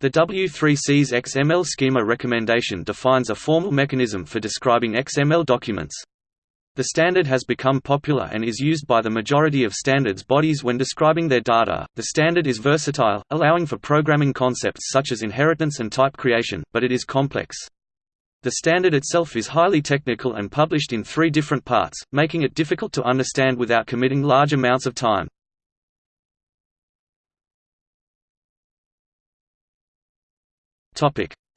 The W3C's XML schema recommendation defines a formal mechanism for describing XML documents. The standard has become popular and is used by the majority of standards bodies when describing their data. The standard is versatile, allowing for programming concepts such as inheritance and type creation, but it is complex. The standard itself is highly technical and published in three different parts, making it difficult to understand without committing large amounts of time.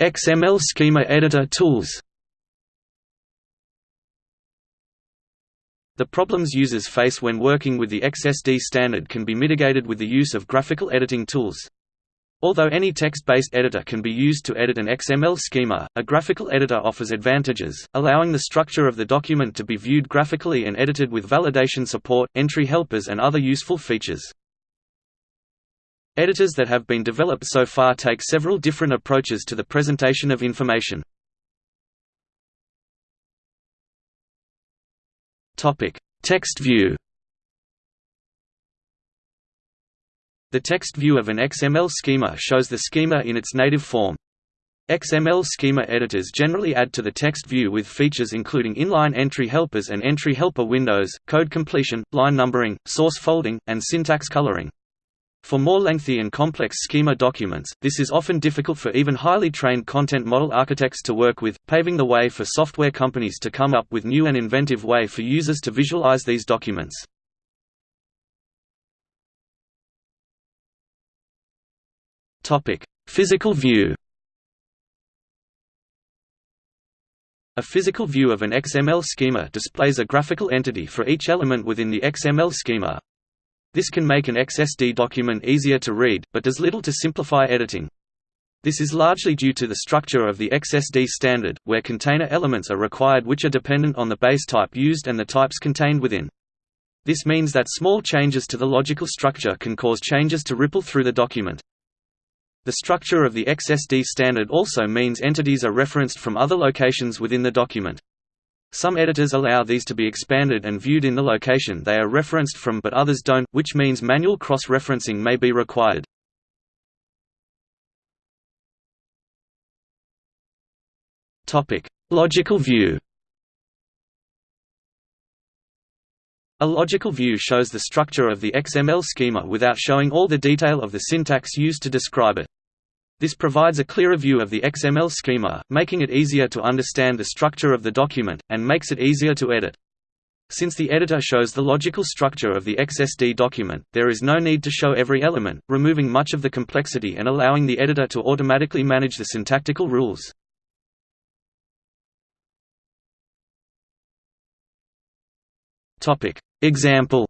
XML schema editor tools The problems users face when working with the XSD standard can be mitigated with the use of graphical editing tools. Although any text-based editor can be used to edit an XML schema, a graphical editor offers advantages, allowing the structure of the document to be viewed graphically and edited with validation support, entry helpers and other useful features. Editors that have been developed so far take several different approaches to the presentation of information. Text view. The text view of an XML schema shows the schema in its native form. XML schema editors generally add to the text view with features including inline entry helpers and entry helper windows, code completion, line numbering, source folding, and syntax coloring. For more lengthy and complex schema documents, this is often difficult for even highly trained content model architects to work with, paving the way for software companies to come up with new and inventive way for users to visualize these documents. Physical view A physical view of an XML schema displays a graphical entity for each element within the XML schema, this can make an XSD document easier to read, but does little to simplify editing. This is largely due to the structure of the XSD standard, where container elements are required which are dependent on the base type used and the types contained within. This means that small changes to the logical structure can cause changes to ripple through the document. The structure of the XSD standard also means entities are referenced from other locations within the document. Some editors allow these to be expanded and viewed in the location they are referenced from but others don't, which means manual cross-referencing may be required. Logical view A logical view shows the structure of the XML schema without showing all the detail of the syntax used to describe it. This provides a clearer view of the XML schema, making it easier to understand the structure of the document, and makes it easier to edit. Since the editor shows the logical structure of the XSD document, there is no need to show every element, removing much of the complexity and allowing the editor to automatically manage the syntactical rules. Example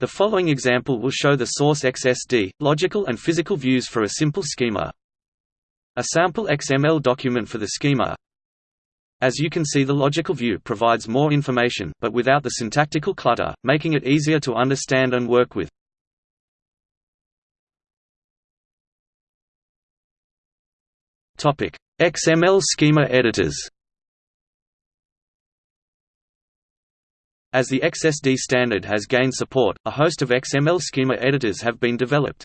The following example will show the source XSD, logical and physical views for a simple schema. A sample XML document for the schema. As you can see the logical view provides more information, but without the syntactical clutter, making it easier to understand and work with. XML schema editors As the XSD standard has gained support, a host of XML schema editors have been developed.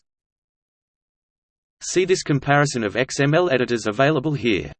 See this comparison of XML editors available here.